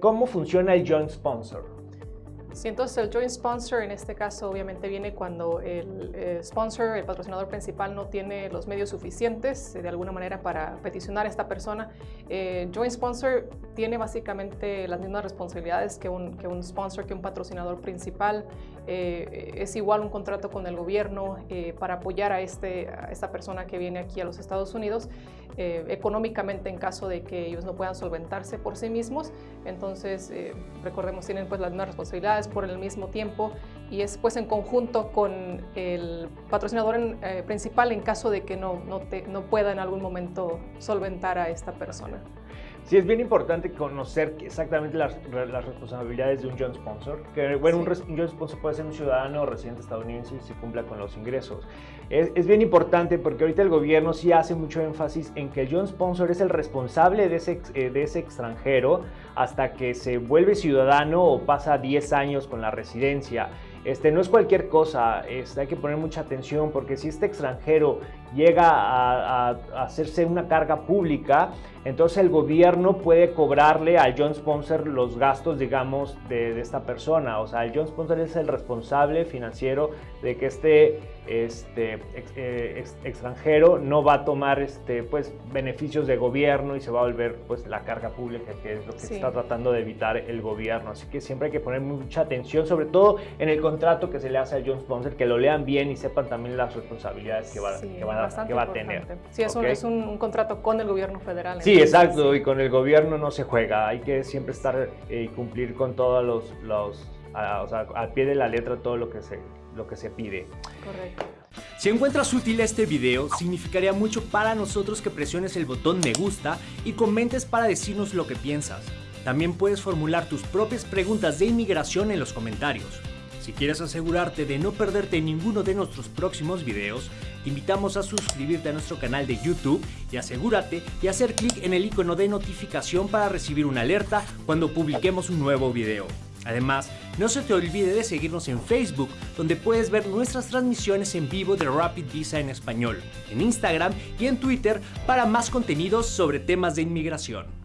¿Cómo funciona el joint sponsor? Sí, entonces el joint sponsor en este caso obviamente viene cuando el eh, sponsor, el patrocinador principal, no tiene los medios suficientes eh, de alguna manera para peticionar a esta persona. Eh, joint sponsor tiene básicamente las mismas responsabilidades que un, que un sponsor, que un patrocinador principal. es igual un contrato con el gobierno para apoyar a, este, a esta persona que viene aquí a los Estados Unidos económicamente en caso de que ellos no puedan solventarse por sí mismos. Entonces, recordemos, tienen pues las mismas responsabilidades por el mismo tiempo y es pues en conjunto con el patrocinador eh, principal en caso de que no, no, no pueda en algún momento solventar a esta persona. Sí, es bien importante conocer exactamente las, las responsabilidades de un John Sponsor. Que, bueno, un, John Sponsor puede ser un ciudadano o residente estadounidense si cumpla con los ingresos. Es, es, bien importante porque ahorita el gobierno sí hace mucho énfasis en que el John Sponsor es el responsable de ese, eh, de ese extranjero hasta que se vuelve ciudadano o pasa 10 años con la residencia. Este, no es cualquier cosa, este, hay que poner mucha atención porque si este extranjero llega a, hacerse una carga pública, entonces el gobierno puede cobrarle al John Sponsor los gastos, digamos, de, esta persona. O sea, el John Sponsor es el responsable financiero de que este, este eh, extranjero no va a tomar este, pues, beneficios de gobierno y se va a volver pues, la carga pública, que es lo que está tratando de evitar el gobierno. Así que siempre hay que poner mucha atención, sobre todo en el contrato que se le hace al John Sponsor, que lo lean bien y sepan también las responsabilidades que, va, que van a que va a tener. Sí, es, un, es un, contrato con el gobierno federal. Sí, exacto, y con el gobierno no se juega, hay que siempre estar y eh, cumplir con todos los, los o sea, al pie de la letra todo lo que se, lo que se pide. Correcto. Si encuentras útil este video, significaría mucho para nosotros que presiones el botón me gusta y comentes para decirnos lo que piensas. También puedes formular tus propias preguntas de inmigración en los comentarios. Si quieres asegurarte de no perderte ninguno de nuestros próximos videos, te invitamos a suscribirte a nuestro canal de YouTube y asegúrate de hacer clic en el icono de notificación para recibir una alerta cuando publiquemos un nuevo video. Además, no se te olvide de seguirnos en Facebook, donde puedes ver nuestras transmisiones en vivo de Rapid Visa en español, en Instagram y en Twitter para más contenidos sobre temas de inmigración.